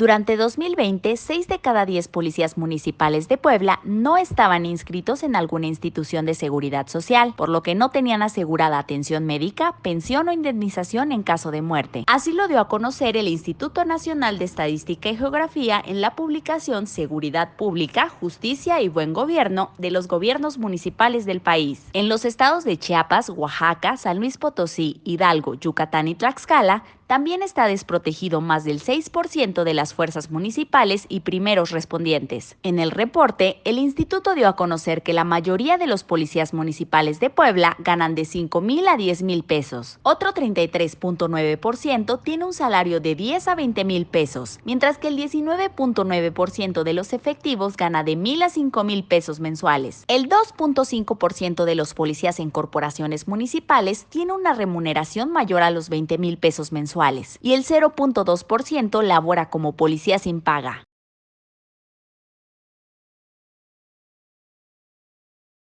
Durante 2020, 6 de cada 10 policías municipales de Puebla no estaban inscritos en alguna institución de seguridad social, por lo que no tenían asegurada atención médica, pensión o indemnización en caso de muerte. Así lo dio a conocer el Instituto Nacional de Estadística y Geografía en la publicación Seguridad Pública, Justicia y Buen Gobierno de los gobiernos municipales del país. En los estados de Chiapas, Oaxaca, San Luis Potosí, Hidalgo, Yucatán y Tlaxcala, también está desprotegido más del 6% de las fuerzas municipales y primeros respondientes. En el reporte, el instituto dio a conocer que la mayoría de los policías municipales de Puebla ganan de 5 mil a 10 mil pesos. Otro 33.9% tiene un salario de 10 a 20 mil pesos, mientras que el 19.9% de los efectivos gana de mil a 5 mil pesos mensuales. El 2.5% de los policías en corporaciones municipales tiene una remuneración mayor a los 20 mil pesos mensuales y el 0.2% labora como policía sin paga.